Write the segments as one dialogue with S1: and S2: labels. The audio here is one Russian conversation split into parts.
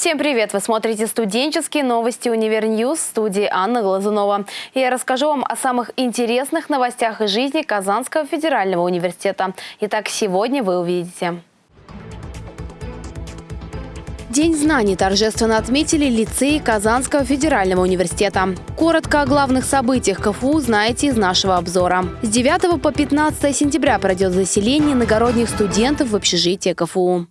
S1: Всем привет! Вы смотрите студенческие новости Univer News в студии Анна Глазунова. Я расскажу вам о самых интересных новостях из жизни Казанского федерального университета. Итак, сегодня вы увидите. День знаний торжественно отметили лицеи Казанского федерального университета. Коротко о главных событиях КФУ знаете из нашего обзора. С 9 по 15 сентября пройдет заселение иногородних студентов в общежитие КФУ.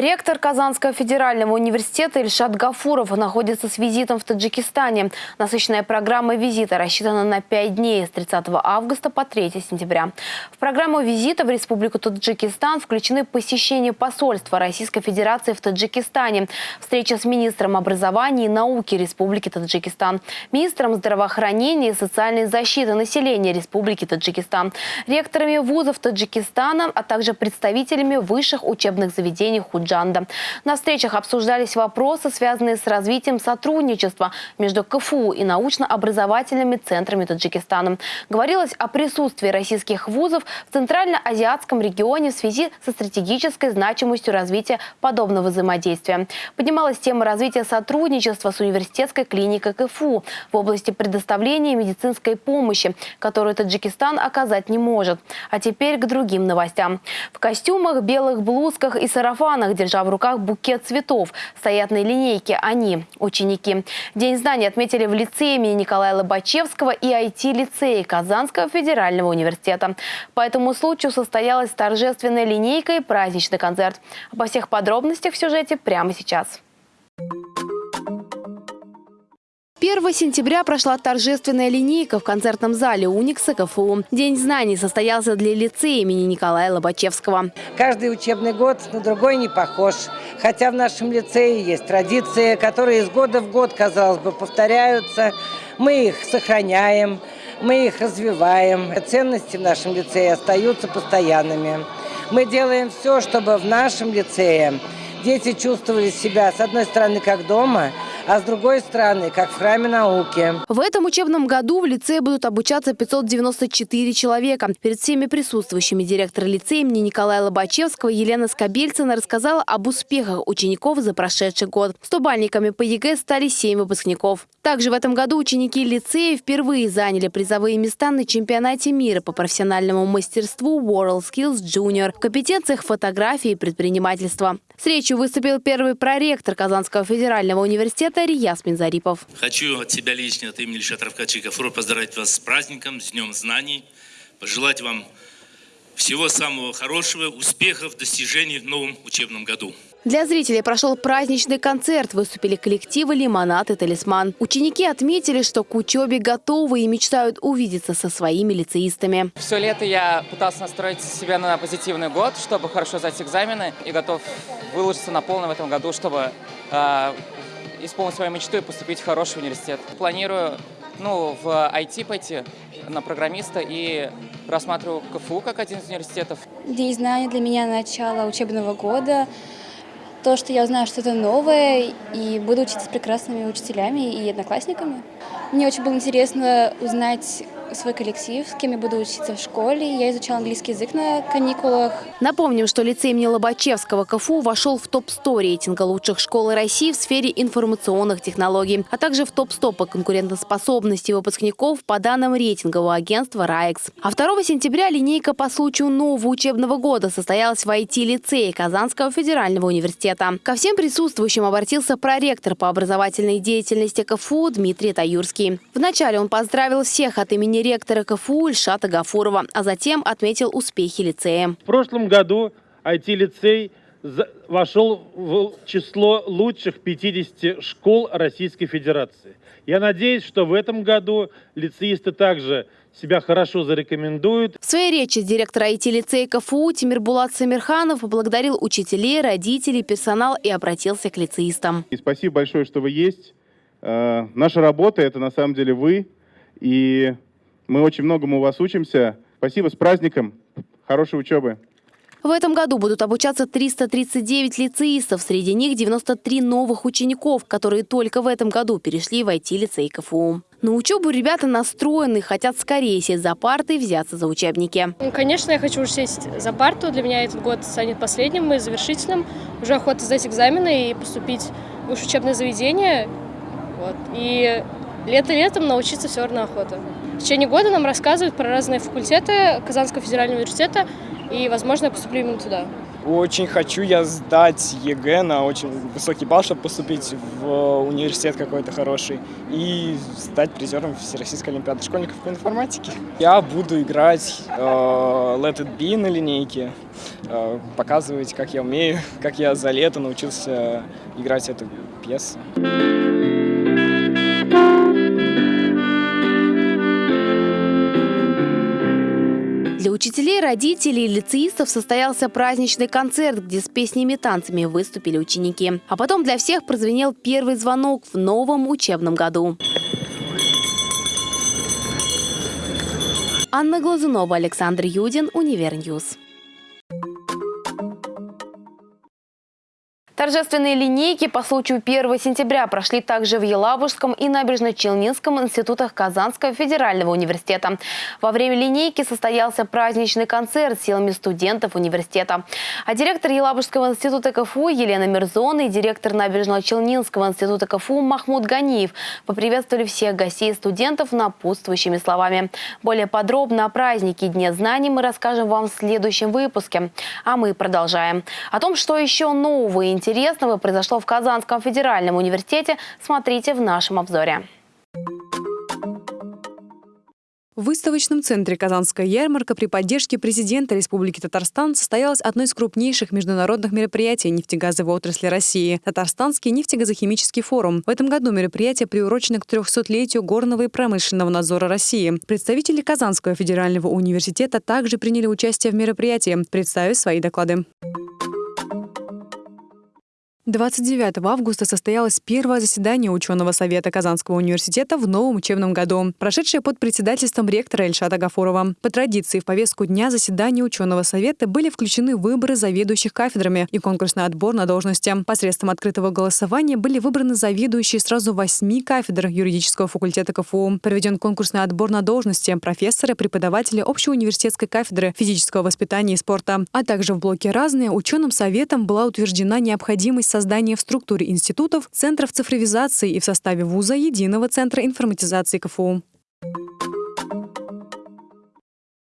S1: Ректор Казанского федерального университета Ильшат Гафуров находится с визитом в Таджикистане. Насыщенная программа визита рассчитана на 5 дней с 30 августа по 3 сентября. В программу визита в Республику Таджикистан включены посещение посольства Российской Федерации в Таджикистане, встреча с министром образования и науки Республики Таджикистан, министром здравоохранения и социальной защиты населения Республики Таджикистан, ректорами вузов Таджикистана, а также представителями высших учебных заведений Худжи Худжанда. На встречах обсуждались вопросы, связанные с развитием сотрудничества между КФУ и научно-образовательными центрами Таджикистана. Говорилось о присутствии российских вузов в Центрально-Азиатском регионе в связи со стратегической значимостью развития подобного взаимодействия. Поднималась тема развития сотрудничества с университетской клиникой КФУ в области предоставления медицинской помощи, которую Таджикистан оказать не может. А теперь к другим новостям. В костюмах, белых блузках и сарафанах руках, держа в руках букет цветов. Стоят на линейке они, ученики. День знаний отметили в лицее имени Николая Лобачевского и IT-лицее Казанского федерального университета. По этому случаю состоялась торжественная линейка и праздничный концерт. Обо всех подробностях в сюжете прямо сейчас. 1 сентября прошла торжественная линейка в концертном зале Уникса КФУ. День знаний состоялся для лицея имени Николая Лобачевского.
S2: Каждый учебный год на другой не похож. Хотя в нашем лицее есть традиции, которые из года в год, казалось бы, повторяются. Мы их сохраняем, мы их развиваем. Ценности в нашем лицее остаются постоянными. Мы делаем все, чтобы в нашем лицее дети чувствовали себя, с одной стороны, как дома – а с другой стороны, как в храме науки.
S1: В этом учебном году в лицее будут обучаться 594 человека. Перед всеми присутствующими директор лицея имени Николая Лобачевского Елена Скобельцина рассказала об успехах учеников за прошедший год. Стобалльниками по ЕГЭ стали 7 выпускников. Также в этом году ученики лицея впервые заняли призовые места на чемпионате мира по профессиональному мастерству World Skills Junior в компетенциях фотографии и предпринимательства. С речью выступил первый проректор Казанского федерального университета Рияз Минзарипов.
S3: Хочу от себя лично, от имени Ильшата Рафкатовича Гафурова поздравить вас с праздником, с Днем знаний, пожелать вам всего самого хорошего, успехов, достижений в новом учебном году.
S1: Для зрителей прошел праздничный концерт. Выступили коллективы «Лимонад» и «Талисман». Ученики отметили, что к учебе готовы и мечтают увидеться со своими лицеистами.
S4: Все лето я пытался настроить себя на позитивный год, чтобы хорошо сдать экзамены. И готов выложиться на полном в этом году, чтобы э, исполнить свою мечту и поступить в хороший университет. Планирую ну, в IT пойти на программиста и рассматриваю КФУ как один из университетов.
S5: День знаний для меня начало учебного года то, что я узнаю что-то новое и буду учиться с прекрасными учителями и одноклассниками. Мне очень было интересно узнать свой коллектив, с кем я буду учиться в школе. Я изучала английский язык на каникулах.
S1: Напомним, что лицей имени Лобачевского КФУ вошел в топ-100 рейтинга лучших школ России в сфере информационных технологий, а также в топ-100 по конкурентоспособности выпускников по данным рейтингового агентства «РАЭКС». А 2 сентября линейка по случаю нового учебного года состоялась в IT-лицее Казанского федерального университета. Ко всем присутствующим обратился проректор по образовательной деятельности КФУ Дмитрий Таюрский. Вначале он поздравил всех от имени ректора КФУ Ильшата Гафурова, а затем отметил успехи лицея.
S6: В прошлом году IT-лицей вошел в число лучших 50 школ Российской Федерации. Я надеюсь, что в этом году лицеисты также себя хорошо зарекомендуют.
S1: В своей речи директор IT-лицея КФУ Тимир Булат Самирханов поблагодарил учителей, родителей, персонал и обратился к лицеистам.
S7: И спасибо большое, что вы есть. Э, наша работа – это на самом деле вы. И мы очень многому у вас учимся. Спасибо, с праздником. Хорошей учебы.
S1: В этом году будут обучаться 339 лицеистов. Среди них 93 новых учеников, которые только в этом году перешли в IT-лицей КФУ. На учебу ребята настроены, хотят скорее сесть за парты и взяться за учебники.
S8: Ну, конечно, я хочу уже сесть за парту. Для меня этот год станет последним и завершительным. Уже охота сдать экзамены и поступить уже в учебное заведение. Вот. И лето летом научиться все равно охота. В течение года нам рассказывают про разные факультеты Казанского федерального университета, и, возможно, я поступлю именно туда.
S9: Очень хочу я сдать ЕГЭ на очень высокий балл, чтобы поступить в университет какой-то хороший и стать призером Всероссийской Олимпиады школьников по информатике. Я буду играть э, Let It Be на линейке, э, показывать, как я умею, как я за лето научился играть эту пьесу.
S1: Учителей, родителей и лицеистов состоялся праздничный концерт, где с песнями и танцами выступили ученики. А потом для всех прозвенел первый звонок в новом учебном году. Анна Глазунова, Александр Юдин, Univer News. Торжественные линейки по случаю 1 сентября прошли также в Елабужском и Набережно-Челнинском институтах Казанского федерального университета. Во время линейки состоялся праздничный концерт силами студентов университета. А директор Елабужского института КФУ Елена Мирзон и директор Набережно-Челнинского института КФУ Махмуд Ганиев поприветствовали всех гостей и студентов напутствующими словами. Более подробно о празднике Дне знаний мы расскажем вам в следующем выпуске. А мы продолжаем. О том, что еще нового и интересного интересного произошло в Казанском федеральном университете, смотрите в нашем обзоре.
S10: В выставочном центре «Казанская ярмарка» при поддержке президента Республики Татарстан состоялось одно из крупнейших международных мероприятий нефтегазовой отрасли России – Татарстанский нефтегазохимический форум. В этом году мероприятие приурочено к 300-летию горного и промышленного надзора России. Представители Казанского федерального университета также приняли участие в мероприятии, представив свои доклады. 29 августа состоялось первое заседание ученого совета Казанского университета в новом учебном году, прошедшее под председательством ректора Эльшада Гафурова. По традиции в повестку дня заседания ученого совета были включены выборы заведующих кафедрами и конкурсный отбор на должности. Посредством открытого голосования были выбраны заведующие сразу восьми кафедр юридического факультета КФУ. Проведен конкурсный отбор на должности профессора, преподавателя общеуниверситетской кафедры физического воспитания и спорта. А также в блоке «Разные» ученым советом была утверждена необходимость создание в структуре институтов центров цифровизации и в составе вуза единого центра информатизации КФУ.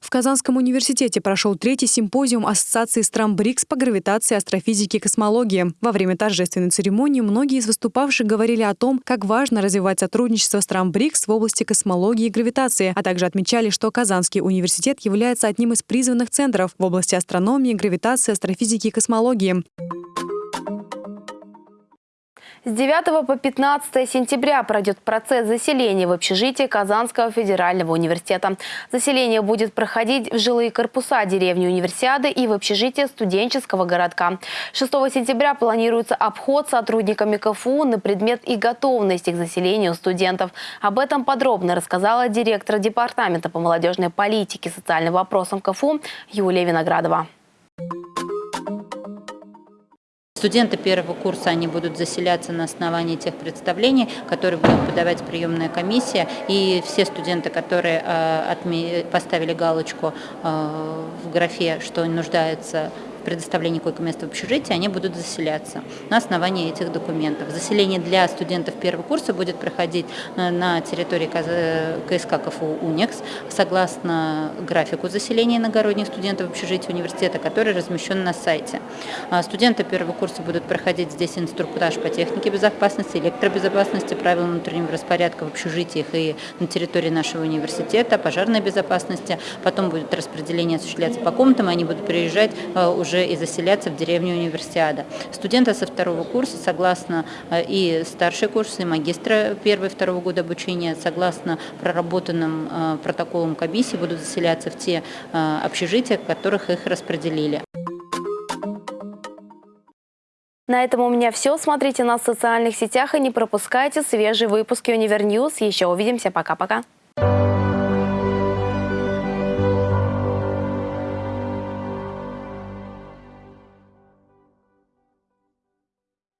S10: В Казанском университете прошел третий симпозиум Ассоциации стран БРИКС по гравитации, астрофизике и космологии. Во время торжественной церемонии многие из выступавших говорили о том, как важно развивать сотрудничество стран БРИКС в области космологии и гравитации, а также отмечали, что Казанский университет является одним из призванных центров в области астрономии, гравитации, астрофизики и космологии.
S1: С 9 по 15 сентября пройдет процесс заселения в общежитии Казанского федерального университета. Заселение будет проходить в жилые корпуса деревни Универсиады и в общежитие студенческого городка. 6 сентября планируется обход сотрудниками КФУ на предмет и готовности к заселению студентов. Об этом подробно рассказала директор Департамента по молодежной политике и социальным вопросам КФУ Юлия Виноградова.
S11: Студенты первого курса, они будут заселяться на основании тех представлений, которые будет подавать приемная комиссия. И все студенты, которые э, поставили галочку э, в графе, что нуждаются предоставлении койко-места в общежитии, они будут заселяться на основании этих документов. Заселение для студентов первого курса будет проходить э, на территории КСК КФУ УНИКС согласно графику заселения иногородних студентов в общежитии университета, который размещен на сайте. А студенты первого курса будут проходить здесь инструктаж по технике безопасности, электробезопасности, правилам внутреннего распорядка в общежитиях и на территории нашего университета, пожарной безопасности. Потом будет распределение осуществляться по комнатам, они будут приезжать э, уже уже и заселяться в деревню универсиада. Студенты со второго курса, согласно э, и старший курс, и магистра первого и второго года обучения, согласно проработанным э, протоколам комиссии, будут заселяться в те э, общежития, в которых их распределили.
S1: На этом у меня все. Смотрите нас в социальных сетях и не пропускайте свежие выпуски Универ News. Еще увидимся. Пока-пока.